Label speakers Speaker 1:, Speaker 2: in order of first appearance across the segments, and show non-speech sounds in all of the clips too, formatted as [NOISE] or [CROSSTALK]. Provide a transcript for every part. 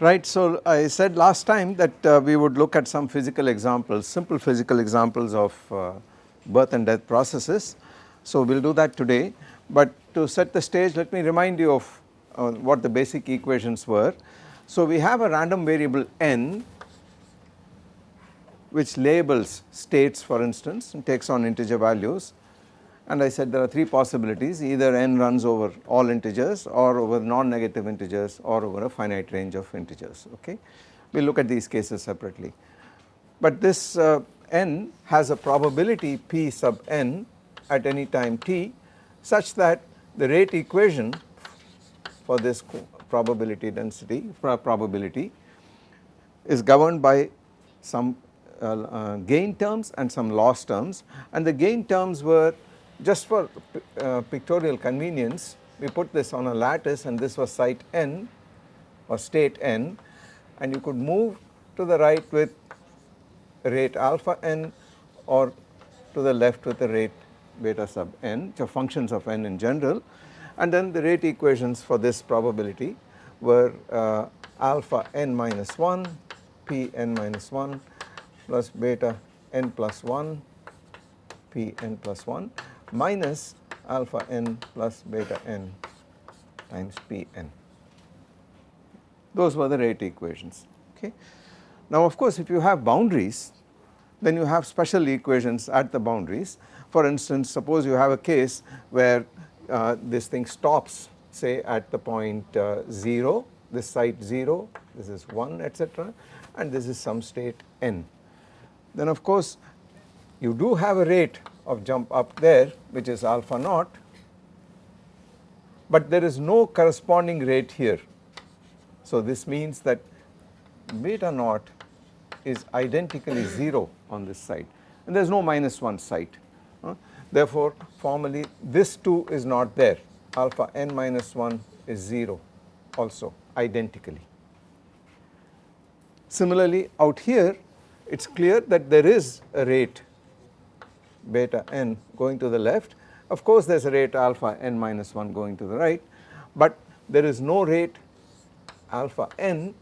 Speaker 1: Right, so I said last time that uh, we would look at some physical examples, simple physical examples of uh, birth and death processes. So we will do that today, but to set the stage let me remind you of uh, what the basic equations were. So we have a random variable n which labels states for instance and takes on integer values and I said there are three possibilities either n runs over all integers or over non-negative integers or over a finite range of integers okay. We will look at these cases separately. But this uh, n has a probability p sub n at any time t such that the rate equation for this probability density probability is governed by some uh, uh, gain terms and some loss terms and the gain terms were just for uh, pictorial convenience we put this on a lattice and this was site n or state n. And you could move to the right with rate alpha n or to the left with the rate beta sub n are functions of n in general. And then the rate equations for this probability were uh, alpha n minus 1 p n minus 1 plus beta n plus 1 p n plus 1 minus alpha n plus beta n times p n. Those were the rate equations okay. Now of course if you have boundaries then you have special equations at the boundaries. For instance suppose you have a case where uh, this thing stops say at the point uh, 0 this site 0 this is 1 etc and this is some state n. Then of course you do have a rate of jump up there which is alpha naught but there is no corresponding rate here. So this means that beta naught is identically 0 on this side and there is no minus 1 side. Uh, therefore formally this 2 is not there alpha n minus 1 is 0 also identically. Similarly out here it is clear that there is a rate beta n going to the left. Of course there is a rate alpha n minus 1 going to the right, but there is no rate alpha n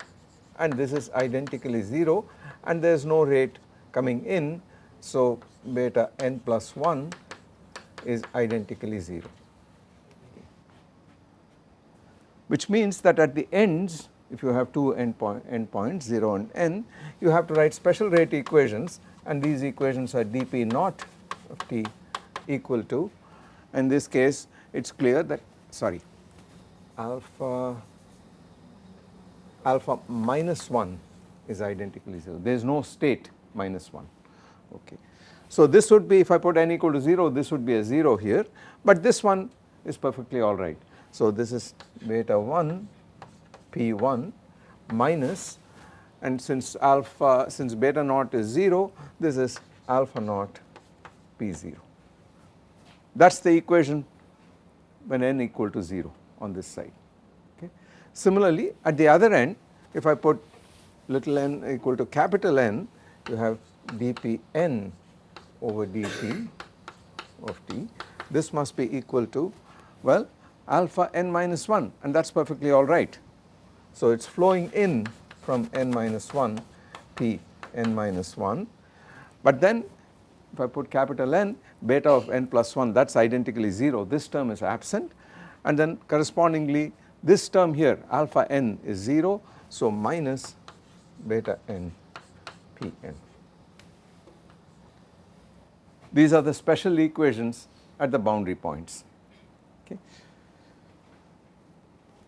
Speaker 1: and this is identically 0 and there is no rate coming in. So beta n plus 1 is identically 0 which means that at the ends if you have two end, point, end points 0 and n you have to write special rate equations and these equations are dp naught of t equal to in this case it is clear that sorry alpha alpha minus 1 is identically 0 there is no state minus 1 okay. So this would be if I put n equal to 0 this would be a 0 here but this one is perfectly alright. So this is beta 1 p1 minus and since alpha since beta naught is 0 this is alpha naught P0. That is the equation when n equal to 0 on this side. Okay. Similarly, at the other end if I put little n equal to capital N you have dpn over dt of t this must be equal to well alpha n minus 1 and that is perfectly alright. So it is flowing in from n minus 1 p n minus 1 but then if I put capital N beta of n plus 1 that is identically 0 this term is absent. And then correspondingly this term here alpha n is 0 so minus beta n p n. These are the special equations at the boundary points. Okay.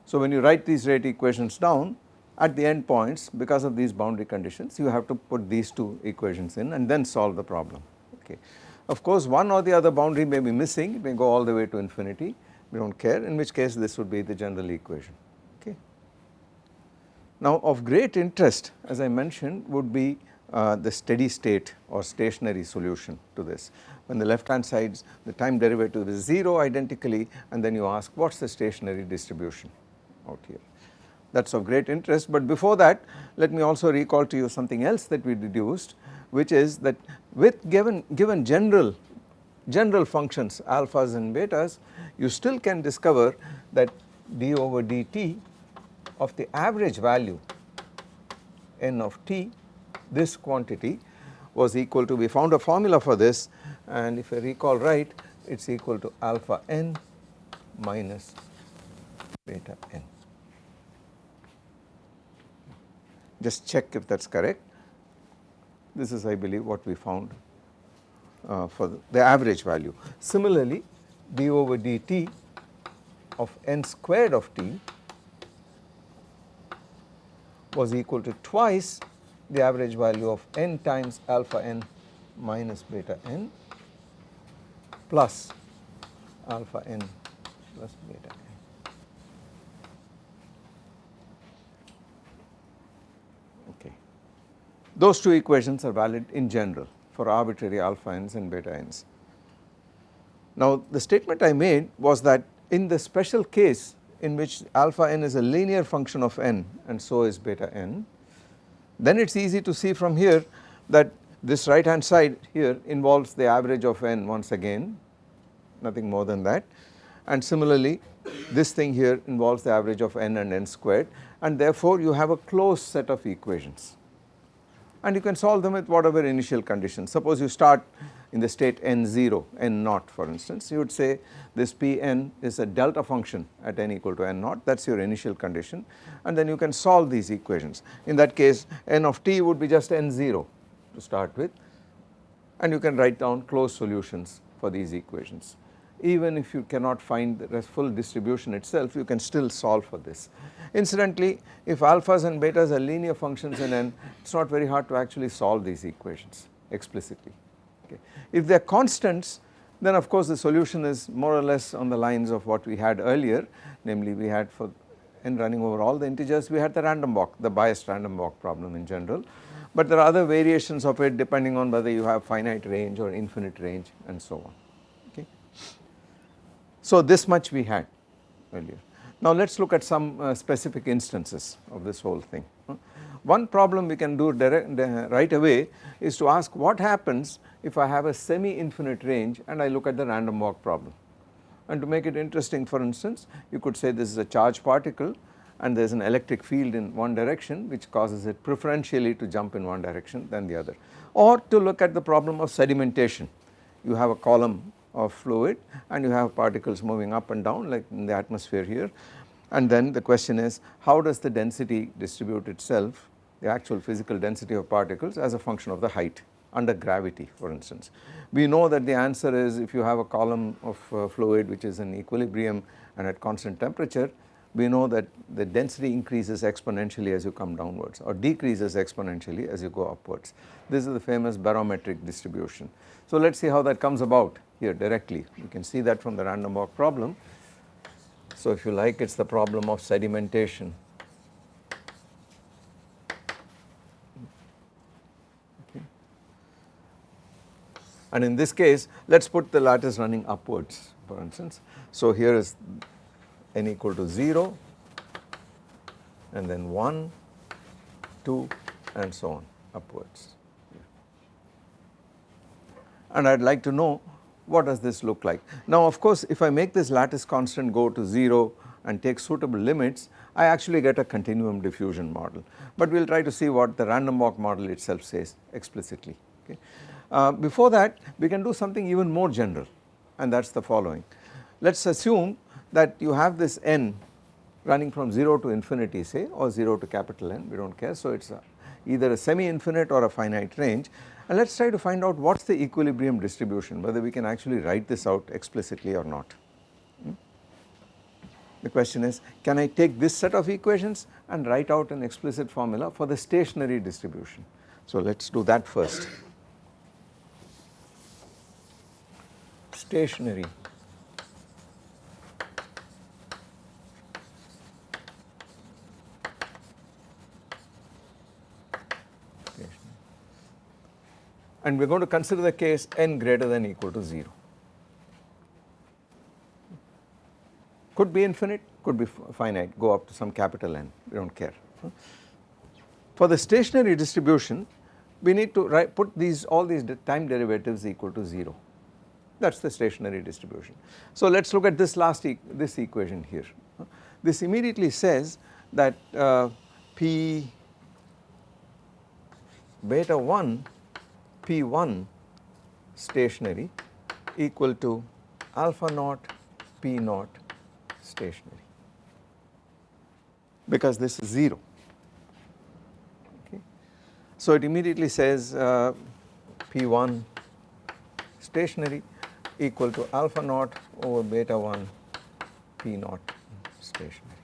Speaker 1: So when you write these rate equations down at the end points because of these boundary conditions you have to put these two equations in and then solve the problem okay. Of course one or the other boundary may be missing it may go all the way to infinity we do not care in which case this would be the general equation okay. Now of great interest as I mentioned would be uh, the steady state or stationary solution to this. When the left hand side the time derivative is 0 identically and then you ask what is the stationary distribution out here. That is of great interest but before that let me also recall to you something else that we deduced which is that with given, given general, general functions alphas and betas you still can discover that d over dt of the average value n of t this quantity was equal to we found a formula for this and if I recall right it is equal to alpha n minus beta n. Just check if that is correct. This is I believe what we found uh, for the, the average value. Similarly d over dt of n squared of t was equal to twice the average value of n times alpha n minus beta n plus alpha n plus beta n. Okay. Those two equations are valid in general for arbitrary alpha n's and beta n's. Now the statement I made was that in the special case in which alpha n is a linear function of n and so is beta n, then it is easy to see from here that this right hand side here involves the average of n once again nothing more than that. And similarly this thing here involves the average of n and n squared. And therefore you have a closed set of equations and you can solve them with whatever initial conditions. Suppose you start in the state n0, n naught for instance, you would say this Pn is a delta function at n equal to n naught that is your initial condition and then you can solve these equations. In that case n of t would be just n0 to start with and you can write down closed solutions for these equations. Even if you cannot find the full distribution itself you can still solve for this. Incidentally if alphas and betas are linear functions in n it is not very hard to actually solve these equations explicitly. Okay. If they are constants then of course the solution is more or less on the lines of what we had earlier namely we had for n running over all the integers we had the random walk the biased random walk problem in general but there are other variations of it depending on whether you have finite range or infinite range and so on. So this much we had earlier. Now let us look at some uh, specific instances of this whole thing. One problem we can do direct, right away is to ask what happens if I have a semi-infinite range and I look at the random walk problem. And to make it interesting for instance you could say this is a charged particle and there is an electric field in one direction which causes it preferentially to jump in one direction than the other. Or to look at the problem of sedimentation, you have a column of fluid and you have particles moving up and down like in the atmosphere here and then the question is how does the density distribute itself the actual physical density of particles as a function of the height under gravity for instance. We know that the answer is if you have a column of uh, fluid which is in equilibrium and at constant temperature we know that the density increases exponentially as you come downwards or decreases exponentially as you go upwards. This is the famous barometric distribution. So let us see how that comes about here directly. You can see that from the random walk problem. So if you like it is the problem of sedimentation and in this case let us put the lattice running upwards for instance. So here is n equal to 0 and then 1, 2 and so on upwards. And I would like to know what does this look like. Now of course if I make this lattice constant go to 0 and take suitable limits I actually get a continuum diffusion model but we will try to see what the random walk model itself says explicitly. Okay. Uh, before that we can do something even more general and that is the following. Let us assume that you have this n running from 0 to infinity say or 0 to capital N we do not care. So it is either a semi-infinite or a finite range and let us try to find out what is the equilibrium distribution whether we can actually write this out explicitly or not. Hmm? The question is can I take this set of equations and write out an explicit formula for the stationary distribution. So let us do that first. stationary and we are going to consider the case n greater than equal to 0. Could be infinite, could be finite, go up to some capital N, we do not care. For the stationary distribution, we need to write, put these all these time derivatives equal to 0 that is the stationary distribution. So let us look at this last e this equation here. This immediately says that uh, P beta 1 P1 stationary equal to alpha naught P naught stationary because this is 0. Okay. So it immediately says uh, P1 stationary equal to alpha naught over beta 1 P naught stationary.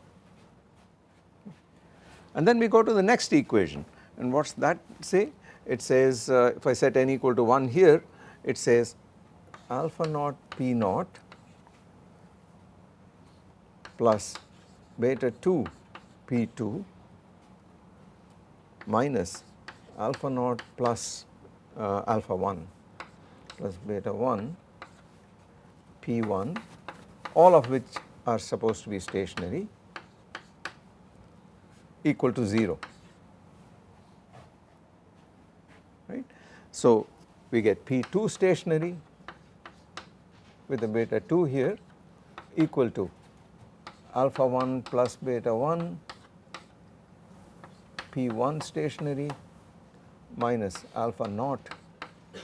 Speaker 1: And then we go to the next equation and what does that say? It says uh, if I set n equal to 1 here it says alpha naught P naught plus beta 2 P2 minus alpha naught plus uh, alpha 1 plus beta 1 P1 all of which are supposed to be stationary equal to 0 right. So we get P2 stationary with the beta 2 here equal to alpha 1 plus beta 1 P1 stationary minus alpha naught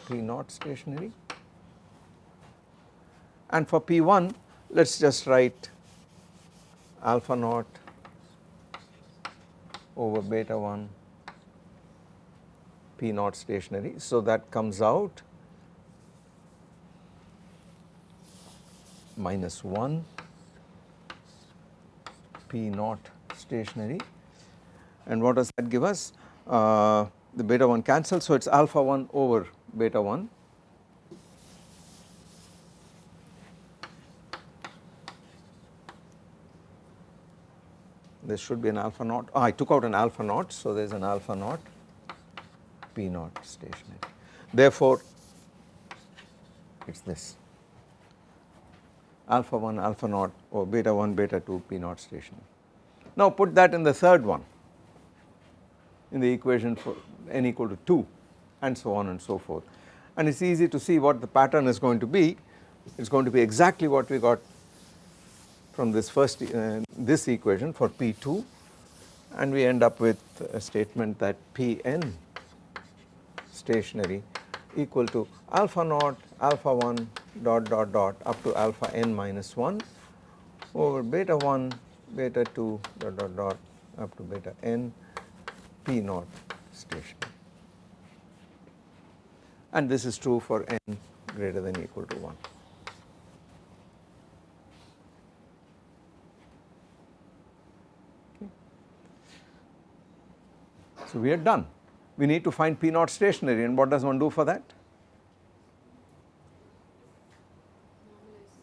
Speaker 1: P naught stationary. And for P1 let us just write alpha naught over beta 1 P naught stationary. So that comes out minus 1 P naught stationary and what does that give us? Uh, the beta 1 cancels so it is alpha 1 over beta 1 this should be an alpha naught. Oh, I took out an alpha naught, so there is an alpha naught P naught stationary. Therefore, it is this. Alpha 1 alpha naught or beta 1 beta 2 P naught stationary. Now put that in the third one. In the equation for n equal to 2 and so on and so forth. And it is easy to see what the pattern is going to be. It is going to be exactly what we got from this first uh, this equation for P2 and we end up with a statement that Pn stationary equal to alpha naught alpha 1 dot dot dot up to alpha n minus 1 over beta 1 beta 2 dot dot dot up to beta n p naught stationary and this is true for n greater than equal to 1. So we are done. We need to find P naught stationary and what does one do for that?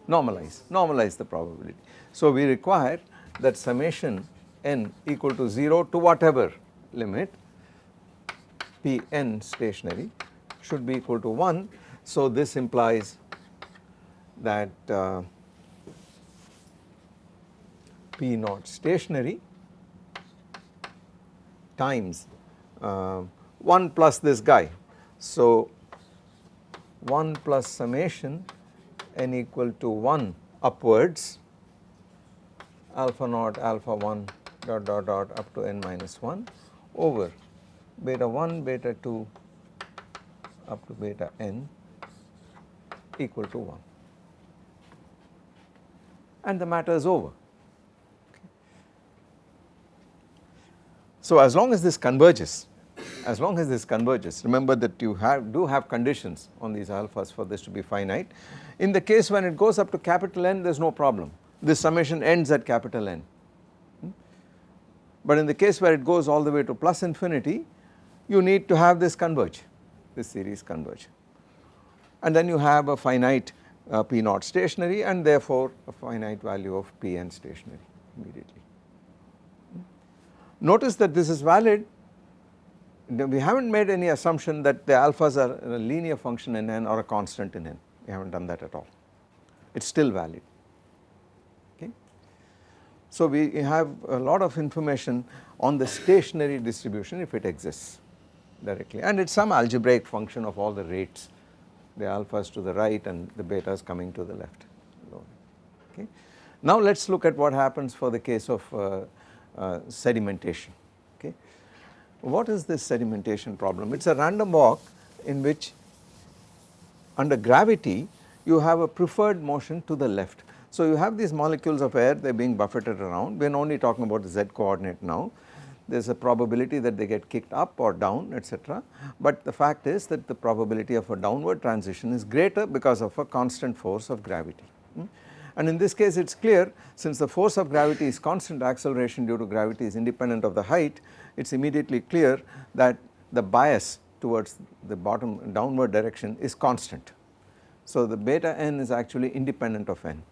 Speaker 1: Normalize, normalize the probability. So we require that summation n equal to 0 to whatever limit Pn stationary should be equal to 1. So this implies that uh, P naught stationary times uh, 1 plus this guy. So 1 plus summation n equal to 1 upwards alpha naught alpha 1 dot dot dot up to n minus 1 over beta 1 beta 2 up to beta n equal to 1 and the matter is over. So as long as this converges, as long as this converges, remember that you have do have conditions on these alphas for this to be finite. In the case when it goes up to capital N there is no problem, this summation ends at capital N. Hmm? But in the case where it goes all the way to plus infinity, you need to have this converge, this series converge. And then you have a finite uh, P naught stationary and therefore a finite value of Pn stationary immediately. Notice that this is valid we have not made any assumption that the alphas are a linear function in n or a constant in n we have not done that at all it is still valid okay. So we have a lot of information on the stationary distribution if it exists directly and it is some algebraic function of all the rates the alphas to the right and the betas coming to the left okay. Now let us look at what happens for the case of uh, uh, sedimentation. What is this sedimentation problem? It is a random walk in which under gravity you have a preferred motion to the left. So you have these molecules of air they are being buffeted around we are only talking about the z coordinate now there is a probability that they get kicked up or down etc. But the fact is that the probability of a downward transition is greater because of a constant force of gravity. Hmm? And in this case it is clear since the force of gravity is constant acceleration due to gravity is independent of the height it is immediately clear that the bias towards the bottom downward direction is constant. So the beta n is actually independent of n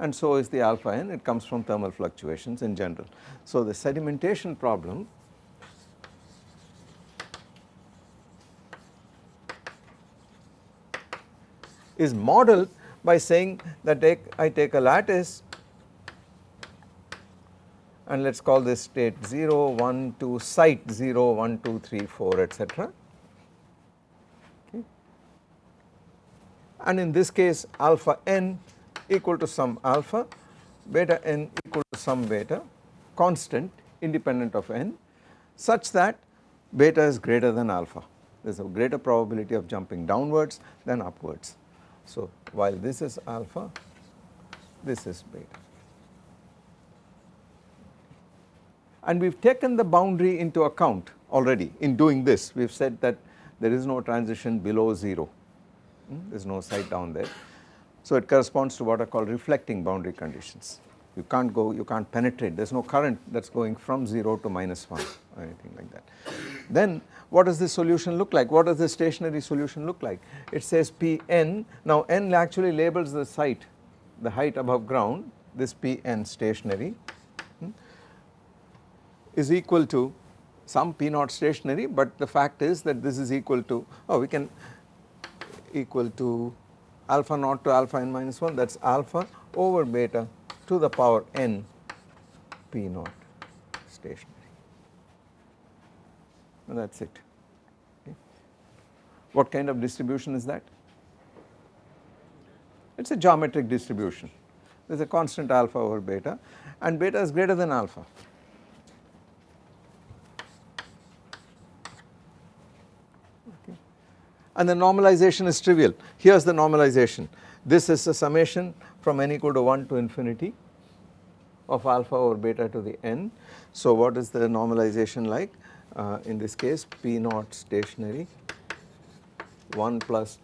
Speaker 1: and so is the alpha n it comes from thermal fluctuations in general. So the sedimentation problem is modeled by saying that take, I take a lattice and let us call this state 0, 1, 2, site 0, 1, 2, 3, 4 etc. Okay. And in this case alpha n equal to some alpha, beta n equal to some beta constant independent of n such that beta is greater than alpha. There is a greater probability of jumping downwards than upwards. So while this is alpha, this is beta. And we have taken the boundary into account already in doing this we have said that there is no transition below 0, hmm? there is no site down there. So it corresponds to what are called reflecting boundary conditions. You can't go, you can't penetrate, there is no current that is going from 0 to minus 1 or anything like that. Then what does this solution look like? What does the stationary solution look like? It says Pn, now n actually labels the site, the height above ground, this Pn stationary is equal to some P naught stationary but the fact is that this is equal to, oh we can equal to alpha naught to alpha n minus 1 that is alpha over beta to the power n p naught stationary and that is it. Okay. What kind of distribution is that? It is a geometric distribution there is a constant alpha over beta and beta is greater than alpha. And the normalization is trivial. Here is the normalization. This is a summation from n equal to 1 to infinity of alpha over beta to the n. So what is the normalization like? Uh, in this case P naught stationary 1 plus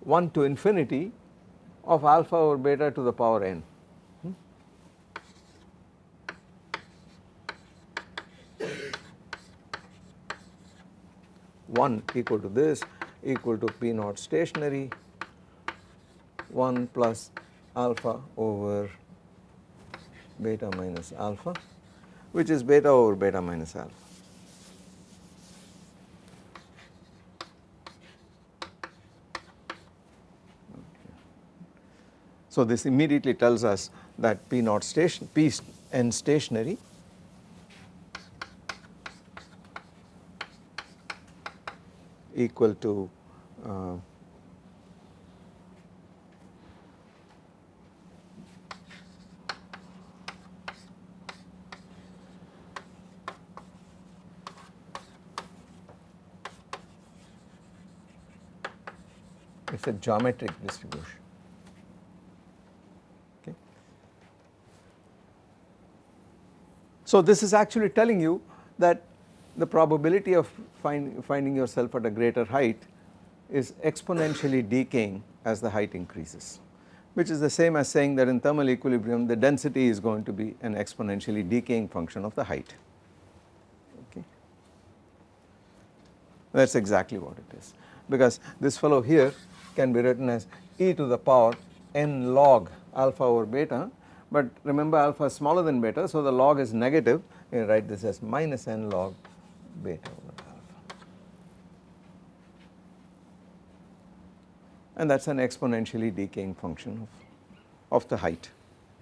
Speaker 1: 1 to infinity of alpha over beta to the power n. Hmm? One equal to this equal to P naught stationary 1 plus alpha over beta minus alpha which is beta over beta minus alpha. So this immediately tells us that P naught station P n stationary equal to uh, it is a geometric distribution. Okay. So this is actually telling you that the probability of find, finding yourself at a greater height is exponentially decaying as the height increases which is the same as saying that in thermal equilibrium the density is going to be an exponentially decaying function of the height. Okay. That is exactly what it is. Because this fellow here can be written as e to the power n log alpha over beta but remember alpha is smaller than beta so the log is negative. You write this as minus n log beta over alpha. And that is an exponentially decaying function of, of the height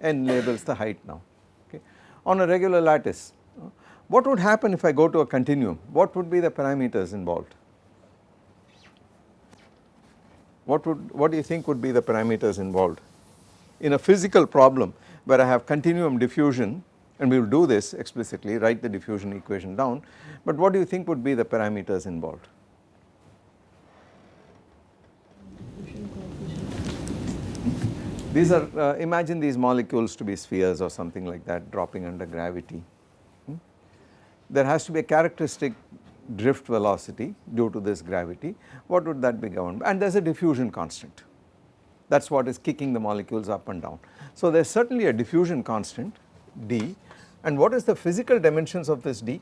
Speaker 1: n labels the height now okay. On a regular lattice what would happen if I go to a continuum what would be the parameters involved what would what do you think would be the parameters involved in a physical problem where I have continuum diffusion and we will do this explicitly write the diffusion equation down but what do you think would be the parameters involved? These are uh, imagine these molecules to be spheres or something like that dropping under gravity. Hmm? There has to be a characteristic drift velocity due to this gravity what would that be governed and there is a diffusion constant that is what is kicking the molecules up and down. So there is certainly a diffusion constant d and what is the physical dimensions of this d?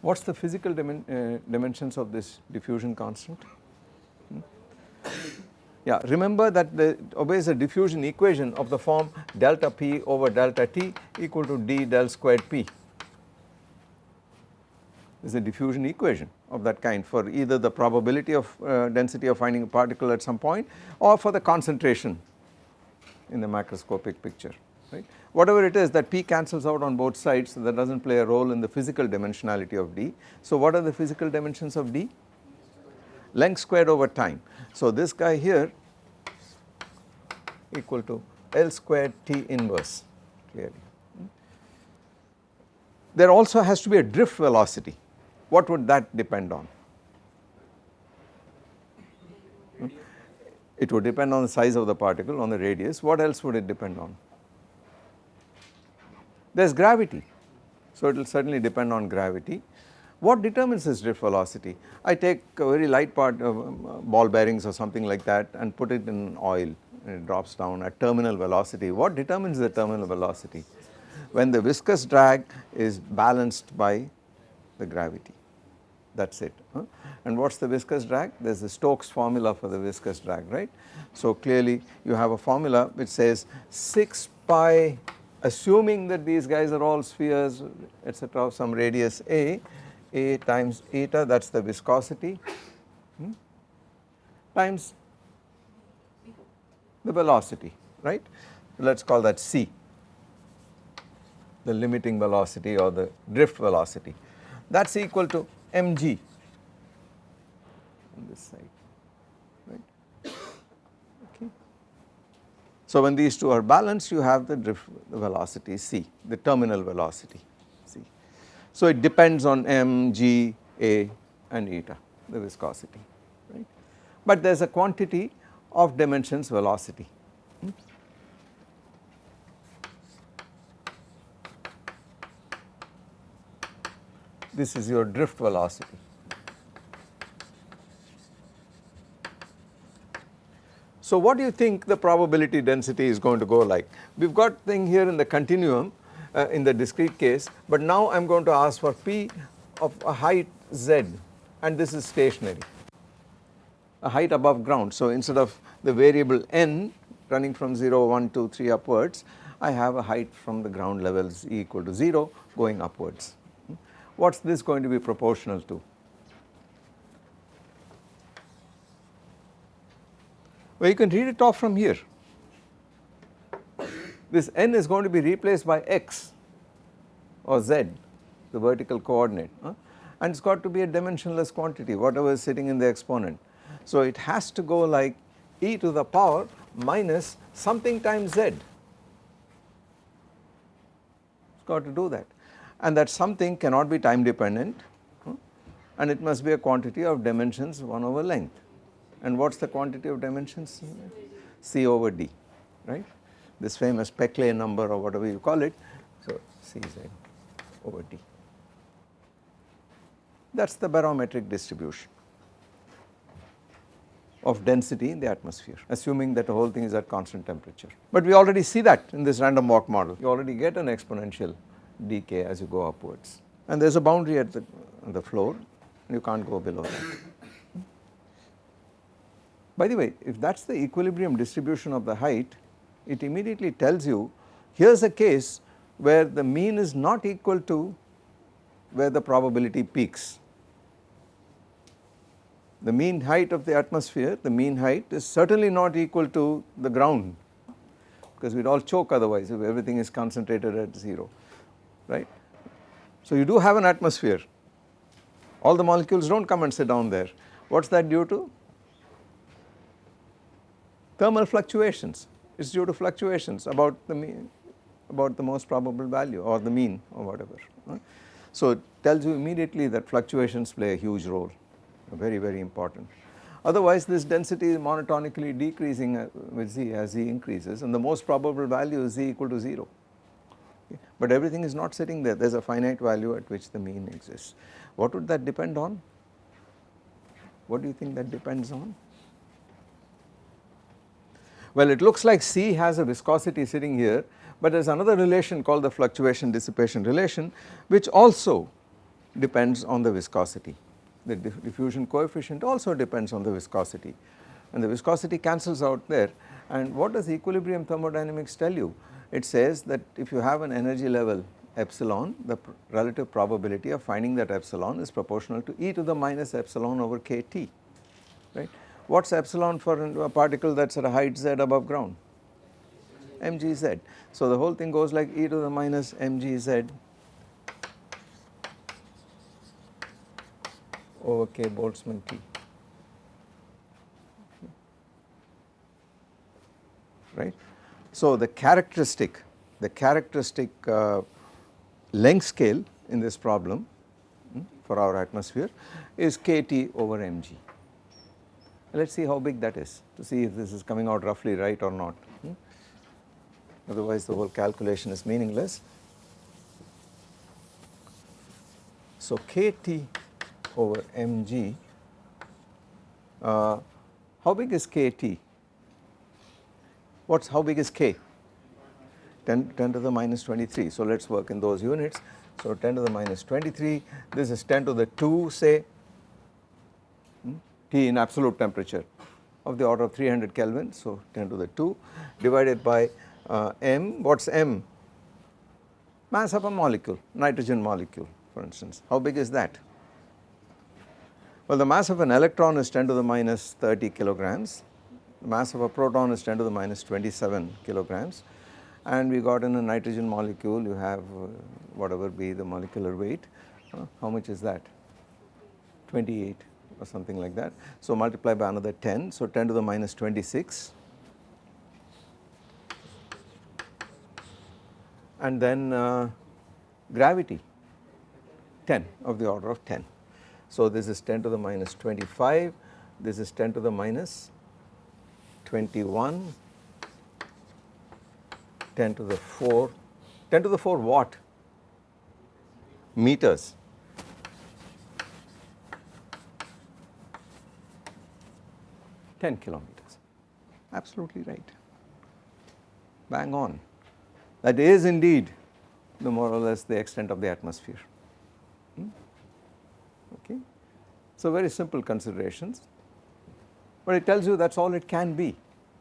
Speaker 1: What is the physical dimen uh, dimensions of this diffusion constant? Hmm? Yeah, remember that the obeys a diffusion equation of the form delta p over delta t equal to d del squared p. Is a diffusion equation of that kind for either the probability of uh, density of finding a particle at some point or for the concentration in the macroscopic picture right. Whatever it is that P cancels out on both sides so that does not play a role in the physical dimensionality of D. So what are the physical dimensions of D? Length squared over time. So this guy here equal to L squared T inverse clearly. There also has to be a drift velocity. What would that depend on? It would depend on the size of the particle, on the radius. What else would it depend on? there is gravity. So it will certainly depend on gravity. What determines this drift velocity? I take a very light part of um, ball bearings or something like that and put it in oil and it drops down at terminal velocity. What determines the terminal velocity? When the viscous drag is balanced by the gravity that is it. Huh? And what is the viscous drag? There is the Stokes formula for the viscous drag right. So clearly you have a formula which says 6 pi assuming that these guys are all spheres etc of some radius a, a times eta that is the viscosity hmm, times the velocity right. Let us call that c the limiting velocity or the drift velocity that is equal to mg on this side. Right. Okay. So when these two are balanced you have the drift velocity c, the terminal velocity c. So it depends on m, g, a and eta the viscosity right. But there is a quantity of dimensions velocity. This is your drift velocity. So what do you think the probability density is going to go like? We have got thing here in the continuum uh, in the discrete case but now I am going to ask for P of a height z and this is stationary a height above ground. So instead of the variable n running from 0, 1, 2, 3 upwards I have a height from the ground levels e equal to 0 going upwards. What is this going to be proportional to? Well you can read it off from here. This n is going to be replaced by x or z the vertical coordinate huh? and it has got to be a dimensionless quantity whatever is sitting in the exponent. So it has to go like e to the power minus something times z. It has got to do that and that something cannot be time dependent hmm, and it must be a quantity of dimensions 1 over length and what is the quantity of dimensions? C over D, right. This famous Peclet number or whatever you call it, so C Cz over D. That is the barometric distribution of density in the atmosphere assuming that the whole thing is at constant temperature. But we already see that in this random walk model you already get an exponential decay as you go upwards and there is a boundary at the, the floor and you can't go below that. By the way, if that is the equilibrium distribution of the height, it immediately tells you here is a case where the mean is not equal to where the probability peaks. The mean height of the atmosphere, the mean height is certainly not equal to the ground because we would all choke otherwise if everything is concentrated at 0, right. So you do have an atmosphere, all the molecules do not come and sit down there. What is that due to? Thermal fluctuations, it is due to fluctuations about the mean, about the most probable value or the mean or whatever. So it tells you immediately that fluctuations play a huge role, very very important. Otherwise this density is monotonically decreasing uh, with z as z increases and the most probable value is z equal to 0. [LAUGHS] But everything is not sitting there, there is a finite value at which the mean exists. What would that depend on? What do you think that depends on? Well it looks like C has a viscosity sitting here but there is another relation called the fluctuation dissipation relation which also depends on the viscosity. The diffusion coefficient also depends on the viscosity and the viscosity cancels out there and what does equilibrium thermodynamics tell you? It says that if you have an energy level epsilon the pr relative probability of finding that epsilon is proportional to e to the minus epsilon over kT right. What is epsilon for a particle that is at a height z above ground? mgz. So the whole thing goes like e to the minus mgz over k Boltzmann T. Right. So the characteristic, the characteristic uh, length scale in this problem hmm, for our atmosphere is kT over mg. Let us see how big that is to see if this is coming out roughly right or not hmm. otherwise the whole calculation is meaningless. So kT over mg, uh, how big is kT? What's how big is k? 10, 10 to the minus 23. So let us work in those units. So 10 to the minus 23, this is 10 to the 2 say hmm, T in absolute temperature of the order of 300 Kelvin. So 10 to the 2 divided by uh, m, what is m? Mass of a molecule, nitrogen molecule for instance. How big is that? Well the mass of an electron is 10 to the minus 30 kilograms, the mass of a proton is 10 to the minus 27 kilograms and we got in a nitrogen molecule you have uh, whatever be the molecular weight, uh, how much is that? 28 or something like that. So multiply by another 10, so 10 to the minus 26 and then uh, gravity 10 of the order of 10. So this is 10 to the minus 25, this is 10 to the minus 21 10 to the 4, 10 to the 4 what? Meters. Ten kilometers, absolutely right, bang on. That is indeed the more or less the extent of the atmosphere. Hmm? Okay. So very simple considerations, but it tells you that is all it can be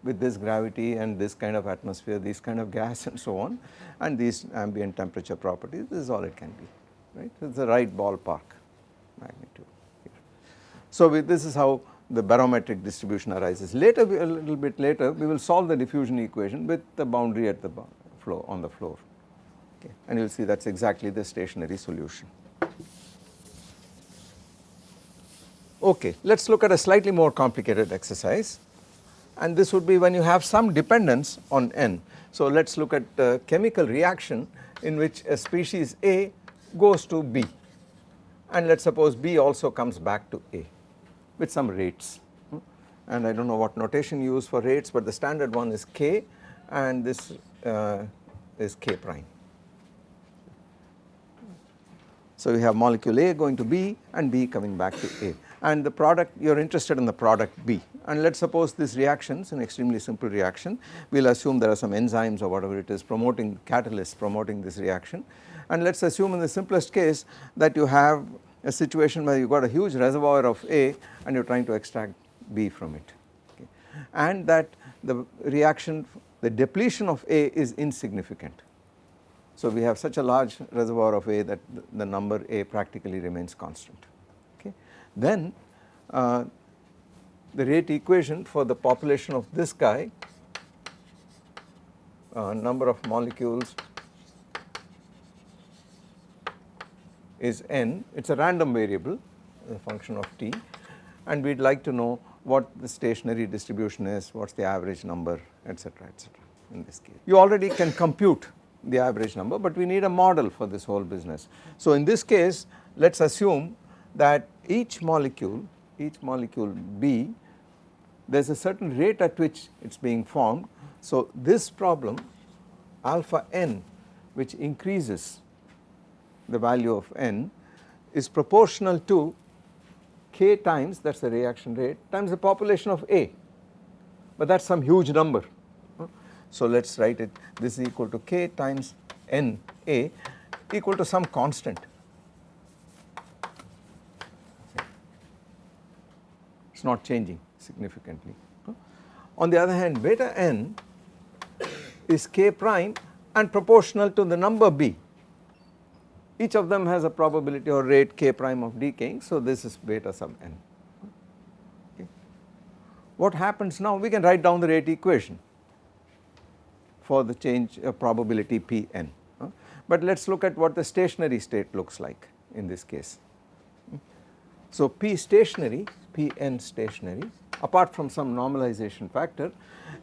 Speaker 1: with this gravity and this kind of atmosphere, this kind of gas [LAUGHS] and so on and these ambient temperature properties, this is all it can be, right. So, It is the right ballpark magnitude here. So we, this is how the barometric distribution arises. Later, a little bit later, we will solve the diffusion equation with the boundary at the floor on the floor, okay. and you will see that is exactly the stationary solution. Okay, let us look at a slightly more complicated exercise and this would be when you have some dependence on n. So let us look at a chemical reaction in which a species A goes to B and let us suppose B also comes back to A with some rates and I do not know what notation you use for rates but the standard one is K and this uh, is K prime. So we have molecule A going to B and B coming back to A and the product you are interested in the product B and let us suppose this reaction is an extremely simple reaction we will assume there are some enzymes or whatever it is promoting catalysts promoting this reaction and let us assume in the simplest case that you have a situation where you got a huge reservoir of A and you are trying to extract B from it okay. and that the reaction the depletion of A is insignificant. So we have such a large reservoir of A that the number A practically remains constant then uh, the rate equation for the population of this guy uh, number of molecules is n it is a random variable a function of t and we would like to know what the stationary distribution is, what is the average number etc etc in this case. You already can compute the average number but we need a model for this whole business. So in this case let us assume that each molecule, each molecule B there is a certain rate at which it is being formed. So this problem alpha n which increases the value of n is proportional to k times that is the reaction rate times the population of A but that is some huge number. So let us write it this is equal to k times n A equal to some constant. Is not changing significantly. On the other hand beta n is k prime and proportional to the number B each of them has a probability or rate k prime of decaying so this is beta sub n. Okay. What happens now we can write down the rate equation for the change of uh, probability Pn uh, but let us look at what the stationary state looks like in this case. So P stationary Pn stationary apart from some normalization factor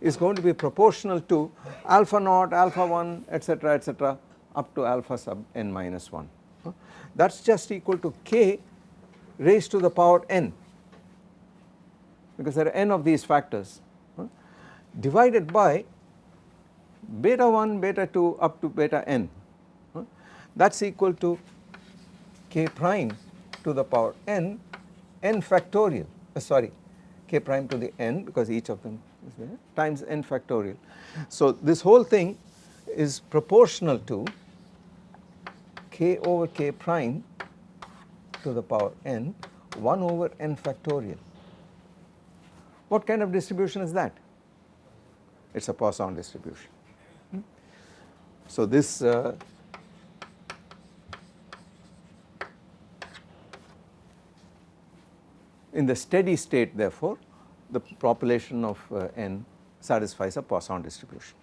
Speaker 1: is going to be proportional to alpha naught alpha 1 etc etc up to alpha sub n minus 1 that is just equal to k raised to the power n because there are n of these factors divided by beta 1 beta 2 up to beta n. That is equal to k prime to the power n n factorial uh, sorry k prime to the n because each of them is there times n factorial. So this whole thing is proportional to k over k prime to the power n 1 over n factorial. What kind of distribution is that? It is a Poisson distribution. Hmm? So this uh, in the steady state therefore the population of uh, n satisfies a Poisson distribution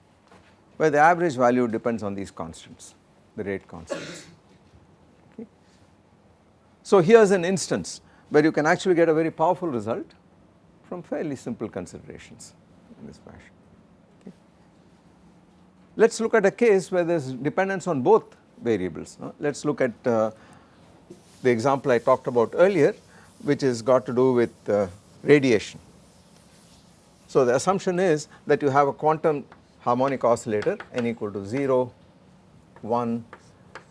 Speaker 1: where the average value depends on these constants the rate constants. So here is an instance where you can actually get a very powerful result from fairly simple considerations in this fashion. Okay. Let us look at a case where there is dependence on both variables. No? Let us look at uh, the example I talked about earlier which has got to do with uh, radiation. So the assumption is that you have a quantum harmonic oscillator n equal to 0, 1,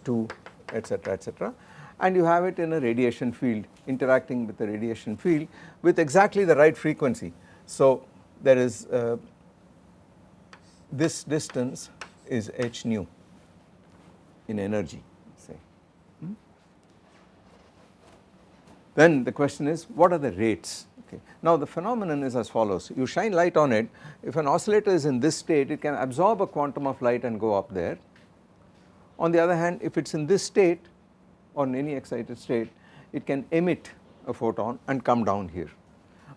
Speaker 1: 2 etc etc and you have it in a radiation field interacting with the radiation field with exactly the right frequency. So there is uh, this distance is h nu in energy say. Hmm? Then the question is what are the rates okay. Now the phenomenon is as follows you shine light on it if an oscillator is in this state it can absorb a quantum of light and go up there. On the other hand if it is in this state or in any excited state it can emit a photon and come down here.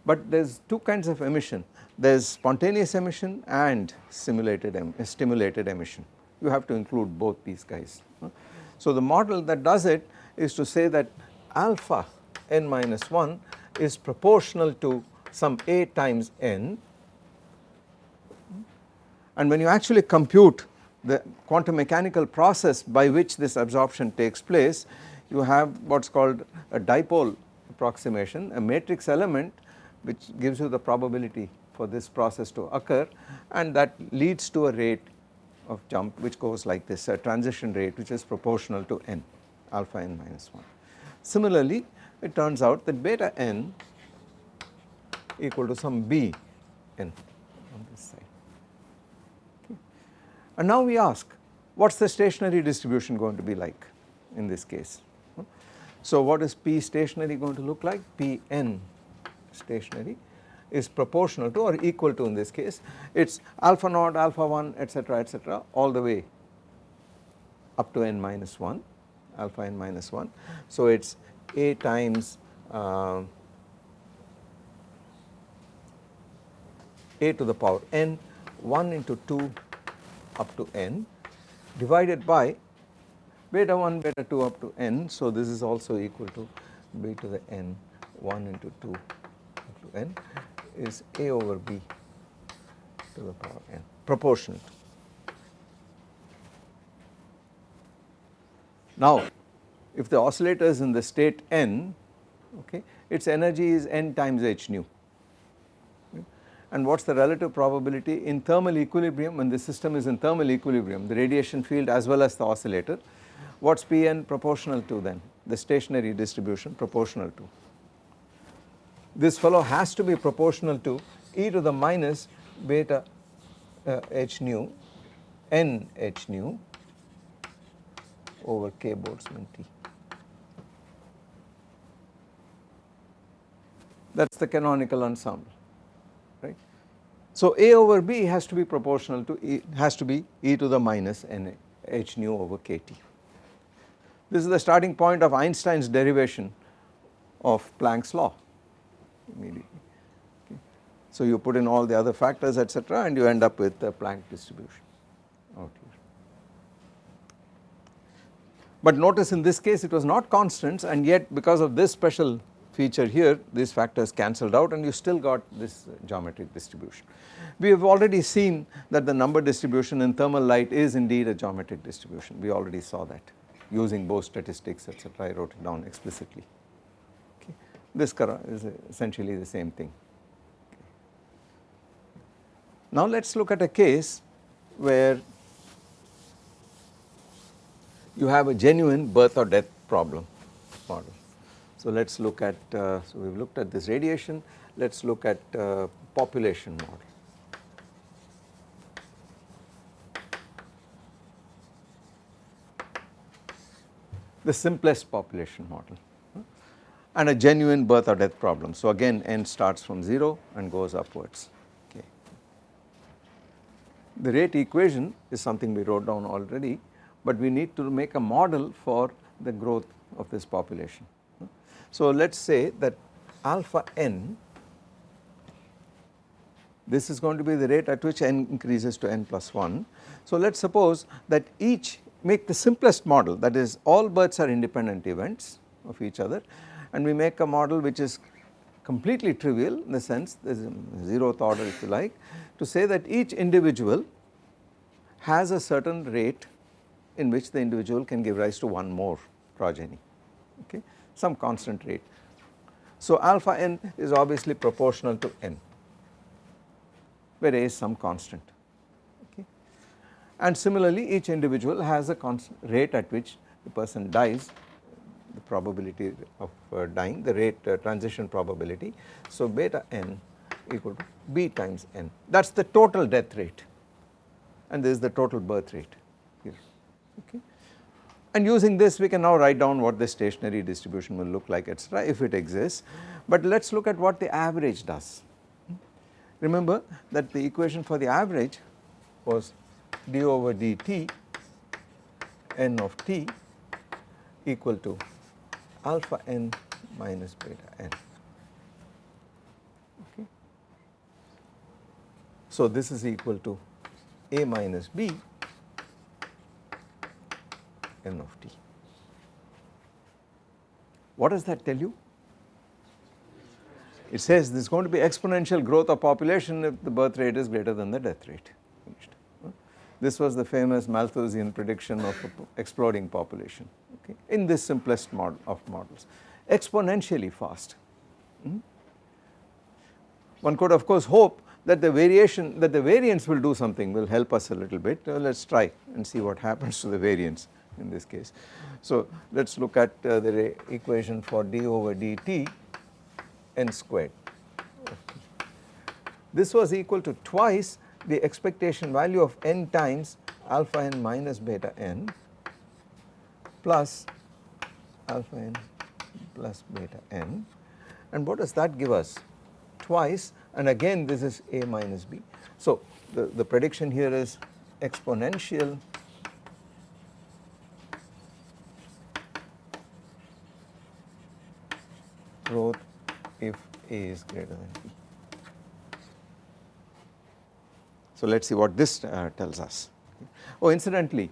Speaker 1: But there is two kinds of emission there is spontaneous emission and simulated em stimulated emission you have to include both these guys. So the model that does it is to say that alpha n minus 1 is proportional to some a times n and when you actually compute the quantum mechanical process by which this absorption takes place you have what is called a dipole approximation a matrix element which gives you the probability for this process to occur and that leads to a rate of jump which goes like this a transition rate which is proportional to n alpha n minus 1. Similarly it turns out that beta n equal to some b n on this side. And now we ask what is the stationary distribution going to be like in this case. So what is P stationary going to look like? Pn stationary is proportional to or equal to in this case it is alpha naught alpha 1 etc etc all the way up to n minus 1 alpha n minus 1. So it is a times uh, a to the power n 1 into 2 up to n divided by beta 1 beta 2 up to n. So this is also equal to b to the n 1 into 2 up to n is A over B to the power n proportional. Now, if the oscillator is in the state n, okay, its energy is n times h nu. And what is the relative probability in thermal equilibrium when the system is in thermal equilibrium, the radiation field as well as the oscillator, what is Pn proportional to then? The stationary distribution proportional to. This fellow has to be proportional to e to the minus beta uh, h nu n h nu over k Boltzmann T. That is the canonical ensemble, right. So, A over B has to be proportional to E has to be e to the minus n h nu over k T. This is the starting point of Einstein's derivation of Planck's law immediately. Okay. So, you put in all the other factors etc., and you end up with the Planck distribution out here. But notice in this case it was not constants and yet because of this special feature here these factors cancelled out and you still got this uh, geometric distribution. We have already seen that the number distribution in thermal light is indeed a geometric distribution we already saw that using Bose statistics etc. I wrote it down explicitly. Okay. This is essentially the same thing. Okay. Now let us look at a case where you have a genuine birth or death problem model. So let us look at, uh, so we have looked at this radiation, let us look at uh, population model. The simplest population model and a genuine birth or death problem. So again n starts from 0 and goes upwards. Okay. The rate equation is something we wrote down already, but we need to make a model for the growth of this population. So let us say that alpha n this is going to be the rate at which n increases to n plus 1. So let us suppose that each make the simplest model that is all births are independent events of each other and we make a model which is completely trivial in the sense there is a zeroth order if you like to say that each individual has a certain rate in which the individual can give rise to one more progeny okay some constant rate. So alpha n is obviously proportional to n where a is some constant okay. And similarly each individual has a constant rate at which the person dies the probability of uh, dying the rate uh, transition probability. So beta n equal to b times n that is the total death rate and this is the total birth rate here okay. And using this we can now write down what the stationary distribution will look like etc if it exists. But let us look at what the average does. Remember that the equation for the average was d over dt n of t equal to alpha n minus beta n. Okay. So this is equal to a minus b n of t. What does that tell you? It says there is going to be exponential growth of population if the birth rate is greater than the death rate. This was the famous Malthusian prediction of exploding population okay, in this simplest model of models, exponentially fast. Hmm? One could of course hope that the variation that the variance will do something will help us a little bit. Uh, let us try and see what happens to the variance in this case. So let us look at uh, the equation for d over dt n squared. This was equal to twice the expectation value of n times alpha n minus beta n plus alpha n plus beta n and what does that give us? Twice and again this is a minus b. So the, the prediction here is exponential growth if A is greater than B. So let us see what this uh, tells us. Oh incidentally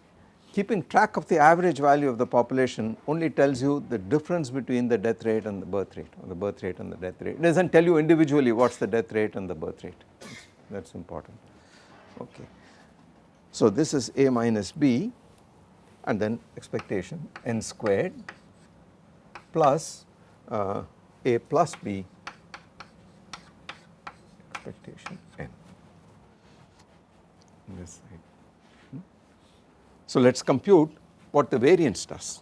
Speaker 1: keeping track of the average value of the population only tells you the difference between the death rate and the birth rate or the birth rate and the death rate. It does not tell you individually what is the death rate and the birth rate that is important okay. So this is A minus B and then expectation n squared plus uh, A plus B. Expectation n. This side. So let us compute what the variance does.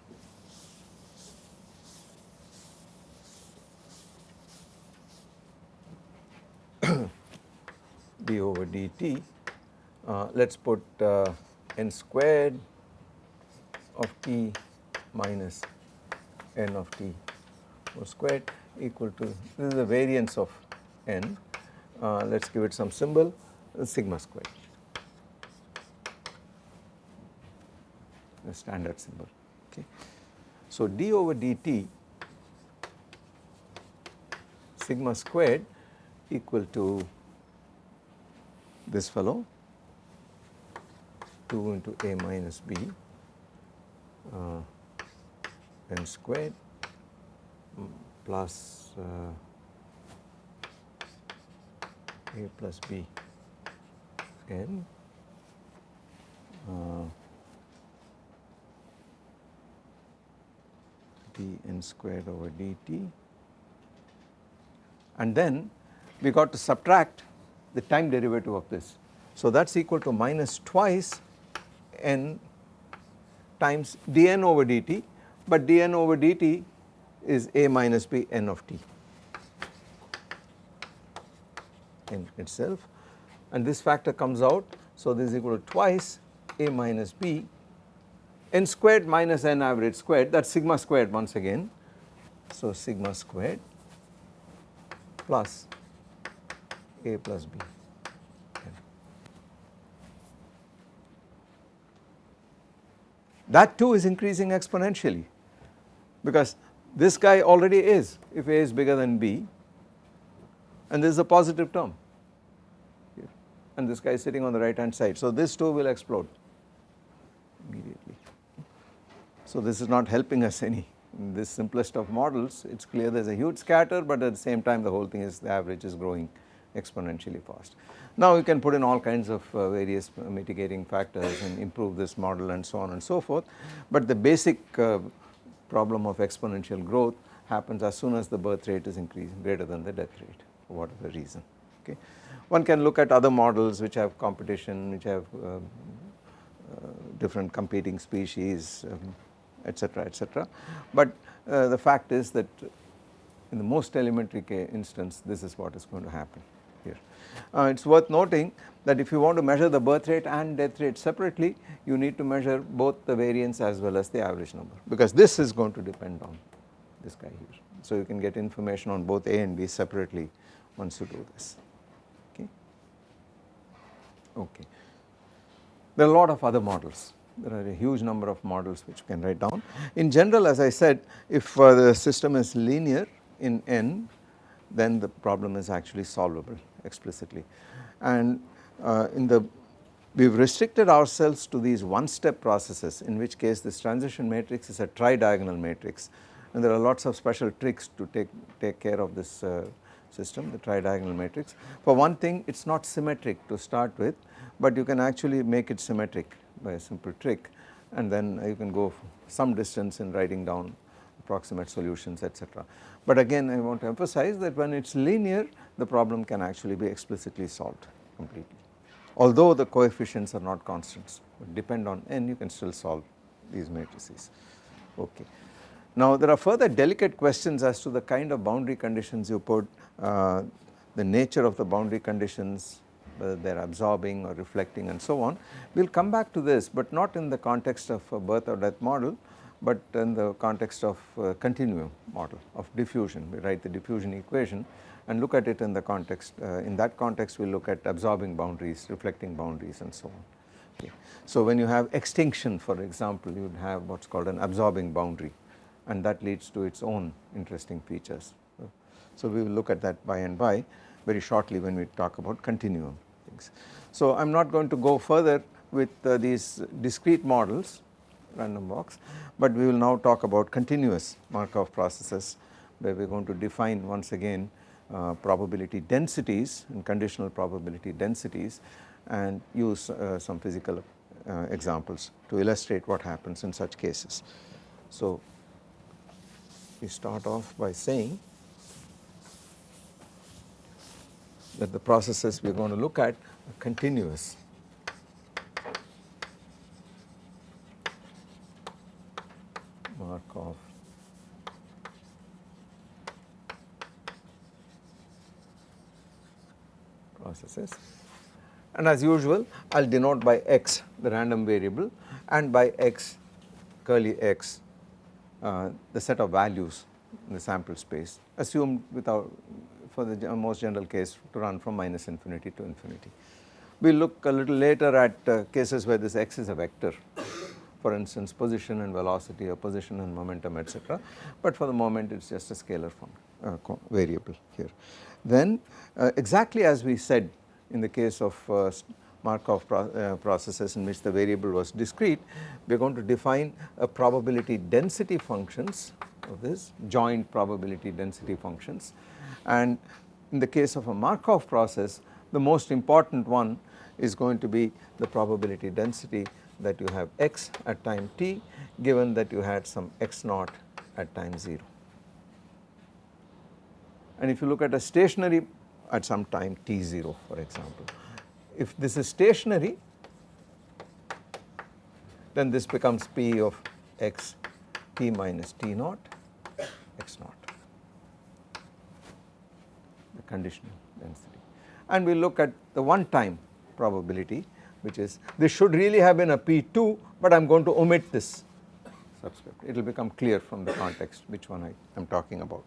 Speaker 1: [COUGHS] d over dt, uh, let us put uh, n squared of t minus n of t whole squared equal to this is the variance of n, uh, let us give it some symbol sigma squared. the standard symbol okay. So d over dt sigma squared equal to this fellow 2 into a minus b uh, n squared plus uh, a plus b. N uh, n squared over dt. And then we got to subtract the time derivative of this. So that is equal to minus twice n times dn over dt. But dn over dt is a minus b n of t in itself and this factor comes out. So this is equal to twice a minus b n squared minus n average squared that is sigma squared once again. So sigma squared plus a plus b. That too is increasing exponentially because this guy already is if a is bigger than b and this is a positive term and this guy is sitting on the right hand side. So this too will explode immediately. So this is not helping us any in this simplest of models it is clear there is a huge scatter but at the same time the whole thing is the average is growing exponentially fast. Now you can put in all kinds of uh, various mitigating factors and improve this model and so on and so forth but the basic uh, problem of exponential growth happens as soon as the birth rate is increasing greater than the death rate for whatever reason okay. One can look at other models which have competition which have uh, uh different competing species um, etc., etc. But uh, the fact is that in the most elementary instance this is what is going to happen here. Uh, it is worth noting that if you want to measure the birth rate and death rate separately you need to measure both the variance as well as the average number because this is going to depend on this guy here. So you can get information on both A and B separately once you do this okay. Okay. There are a lot of other models there are a huge number of models which you can write down. In general as I said if uh, the system is linear in n then the problem is actually solvable explicitly and uh, in the we have restricted ourselves to these one step processes in which case this transition matrix is a tri-diagonal matrix and there are lots of special tricks to take, take care of this uh, system the tri-diagonal matrix. For one thing it is not symmetric to start with but you can actually make it symmetric by a simple trick and then you can go some distance in writing down approximate solutions etc. But again I want to emphasize that when it is linear the problem can actually be explicitly solved completely although the coefficients are not constants but depend on n you can still solve these matrices okay. Now there are further delicate questions as to the kind of boundary conditions you put, uh, the nature of the boundary conditions, whether they are absorbing or reflecting and so on. We will come back to this but not in the context of a birth or death model but in the context of continuum model of diffusion. We write the diffusion equation and look at it in the context, uh, in that context we look at absorbing boundaries, reflecting boundaries and so on. Okay. So when you have extinction for example you would have what is called an absorbing boundary and that leads to its own interesting features. So we will look at that by and by very shortly when we talk about continuum things. So I am not going to go further with uh, these discrete models random walks, but we will now talk about continuous Markov processes where we are going to define once again uh, probability densities and conditional probability densities and use uh, some physical uh, examples to illustrate what happens in such cases. So, we start off by saying that the processes we are going to look at are continuous. Markov processes and as usual I will denote by x the random variable and by x curly x uh, the set of values in the sample space assumed without for the most general case to run from minus infinity to infinity. We will look a little later at uh, cases where this x is a vector for instance position and velocity or position and momentum etc. But for the moment it is just a scalar form, uh, variable here. Then uh, exactly as we said in the case of uh, Markov pro uh, processes in which the variable was discrete, we are going to define a probability density functions of this joint probability density functions and in the case of a Markov process the most important one is going to be the probability density that you have x at time t given that you had some x naught at time 0. And if you look at a stationary at some time t0 for example, if this is stationary then this becomes p of x t minus t naught x naught. The conditional density. And we look at the one time probability which is this should really have been a P2 but I am going to omit this subscript. It will become clear from the context which one I am talking about.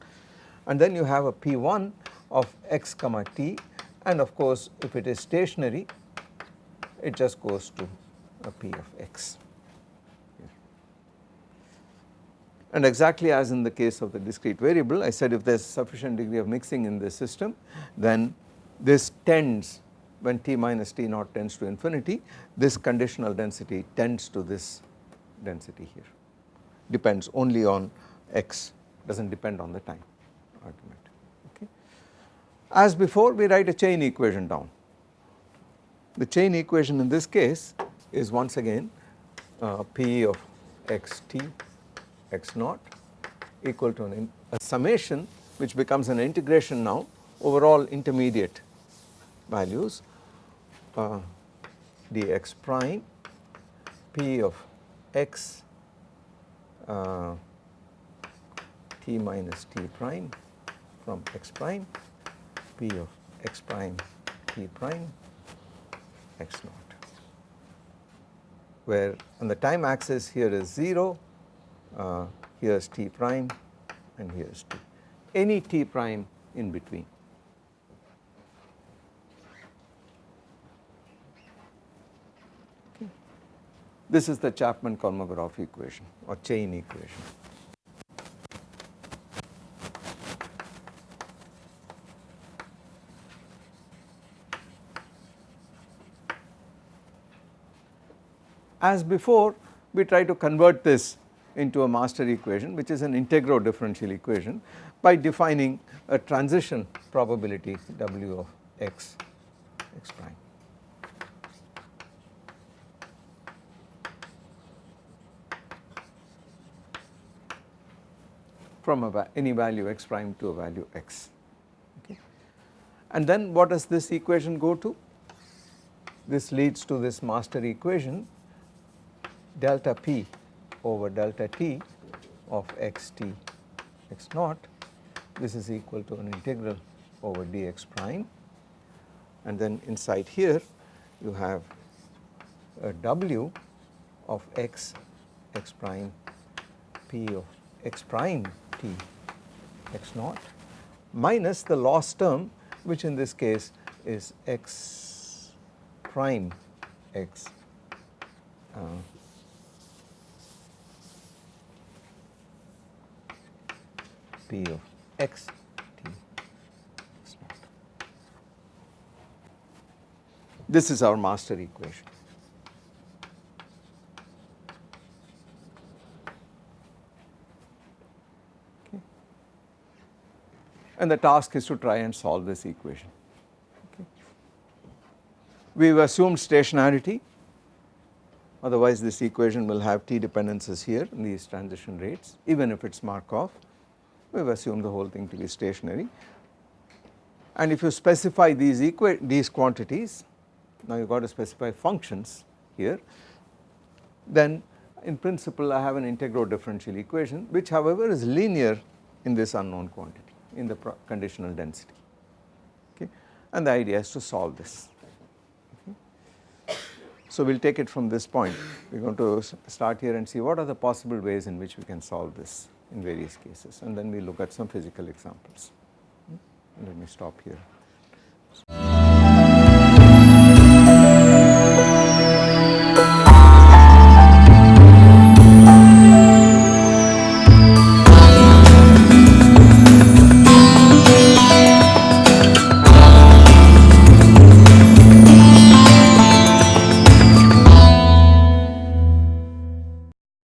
Speaker 1: And then you have a P1 of x comma t. And of course if it is stationary it just goes to a P of x. And exactly as in the case of the discrete variable I said if there is sufficient degree of mixing in the system then this tends when t minus t naught tends to infinity this conditional density tends to this density here. Depends only on x does not depend on the time argument. As before we write a chain equation down. The chain equation in this case is once again uh, p of x t x naught equal to an, a summation which becomes an integration now over all intermediate values uh, dx prime p of x uh, t minus t prime from x prime p of x prime t prime x naught. Where on the time axis here is 0 uh, here is t prime and here is t. Any t prime in between. This is the Chapman-Kolmogorov equation or chain equation. As before we try to convert this into a master equation which is an integral differential equation by defining a transition probability W of x, x prime. from a, any value x prime to a value x. Okay. And then what does this equation go to? This leads to this master equation delta p over delta t of x t x naught. This is equal to an integral over dx prime. And then inside here you have a w of x x prime p of x prime t x naught minus the loss term which in this case is x prime x uh, Of x t naught. This is our master equation. And the task is to try and solve this equation. Okay. We have assumed stationarity otherwise this equation will have t dependences here in these transition rates even if it is Markov we have assumed the whole thing to be stationary. And if you specify these these quantities now you got to specify functions here then in principle I have an integral differential equation which however is linear in this unknown quantity in the conditional density. Okay? And the idea is to solve this. So we will take it from this point. We are going to start here and see what are the possible ways in which we can solve this in various cases and then we look at some physical examples. Let me stop here.